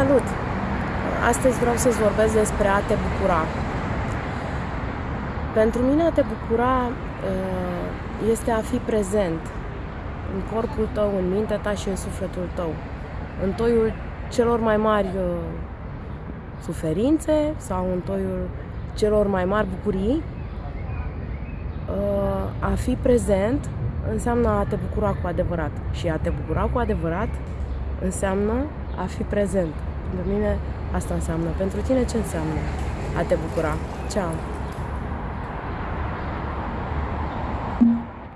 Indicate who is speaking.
Speaker 1: Salut! Astăzi vreau să-ți vorbesc despre a te bucura. Pentru mine a te bucura uh, este a fi prezent în corpul tău, în mintea ta și în sufletul tău. În toiul celor mai mari uh, suferințe sau în toiul celor mai mari bucurii. Uh, a fi prezent înseamnă a te bucura cu adevărat. Și a te bucura cu adevărat înseamnă a fi prezent. Pentru mine asta înseamnă. Pentru tine ce înseamnă a te bucura? Ceau!